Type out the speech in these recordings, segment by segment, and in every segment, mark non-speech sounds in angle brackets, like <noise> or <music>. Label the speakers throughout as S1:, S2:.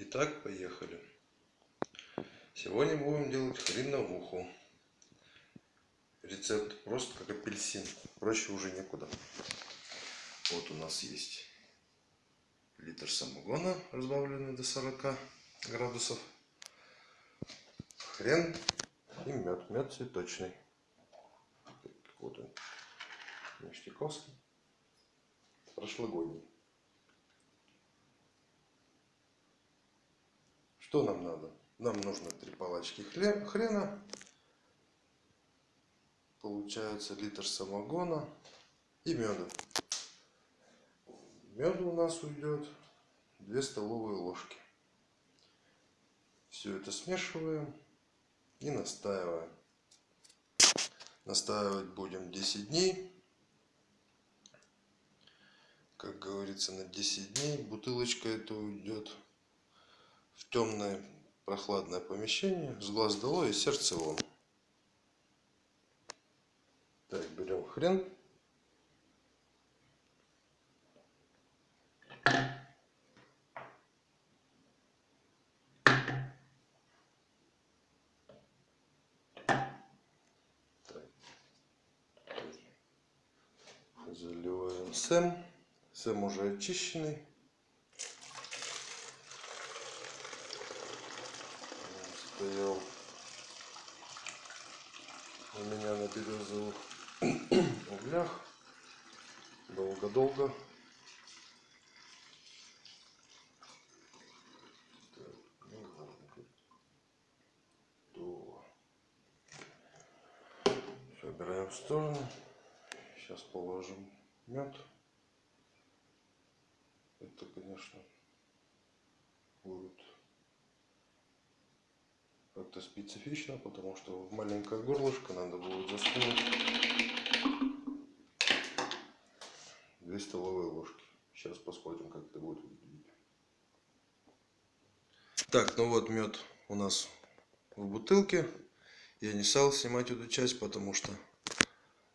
S1: Итак, поехали. Сегодня будем делать хреновуху. Рецепт просто как апельсин. Проще уже некуда. Вот у нас есть литр самогона, разбавленный до 40 градусов. Хрен и мед. Мед цветочный. Вот он. Ништяковский. Прошлогодний. Что нам надо? Нам нужно три палочки хрена. Получается литр самогона и меда. Меда у нас уйдет 2 столовые ложки. Все это смешиваем и настаиваем. Настаивать будем 10 дней. Как говорится, на 10 дней бутылочка это уйдет в темное прохладное помещение, с глаз долой и сердце вон. Так, берем хрен. Заливаем сэм. Сэм уже очищенный. Стоял у меня на березовых углях долго-долго. Убираем в сторону. Сейчас положим мед. Это, конечно, будет как-то специфично, потому что в маленькое горлышко надо будет засунуть 2 столовые ложки. Сейчас посмотрим, как это будет выглядеть. Так, ну вот мед у нас в бутылке. Я не стал снимать эту часть, потому что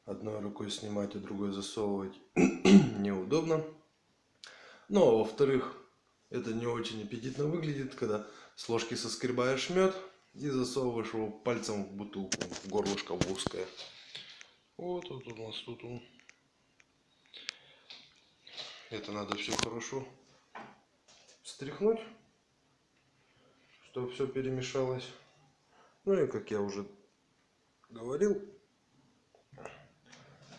S1: одной рукой снимать, а другой засовывать <clears throat> неудобно. Ну, а во-вторых, это не очень аппетитно выглядит, когда с ложки соскребаешь мед, и засовываешь его пальцем в бутылку, в горлышко в узкое. Вот, вот у нас тут он. Это надо все хорошо встряхнуть, чтобы все перемешалось. Ну и как я уже говорил,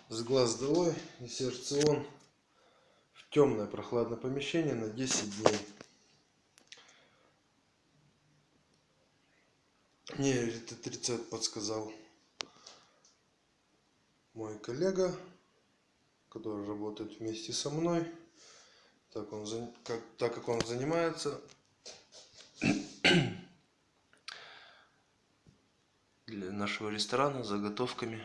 S1: с глаз долой и сердце он в темное прохладное помещение на 10 дней. Мне этот рецепт подсказал мой коллега, который работает вместе со мной. Так, он, как, так как он занимается <clears throat> для нашего ресторана заготовками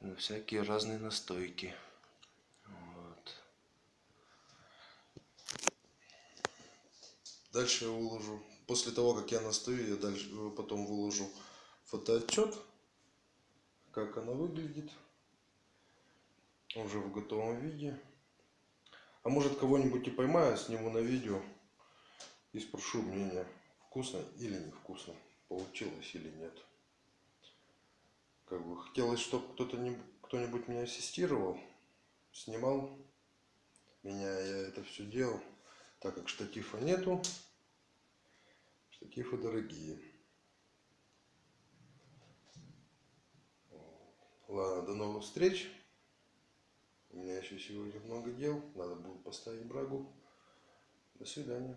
S1: на всякие разные настойки. Дальше я выложу, после того, как я настою, я дальше э, потом выложу фотоотчет, как она выглядит, уже в готовом виде. А может кого-нибудь и поймаю, сниму на видео и спрошу мнение, вкусно или невкусно, получилось или нет. Как бы хотелось, чтобы кто-то кто-нибудь меня ассистировал, снимал меня, я это все делал, так как штатива нету. Штативы дорогие. Ладно, до новых встреч. У меня еще сегодня много дел. Надо будет поставить брагу. До свидания.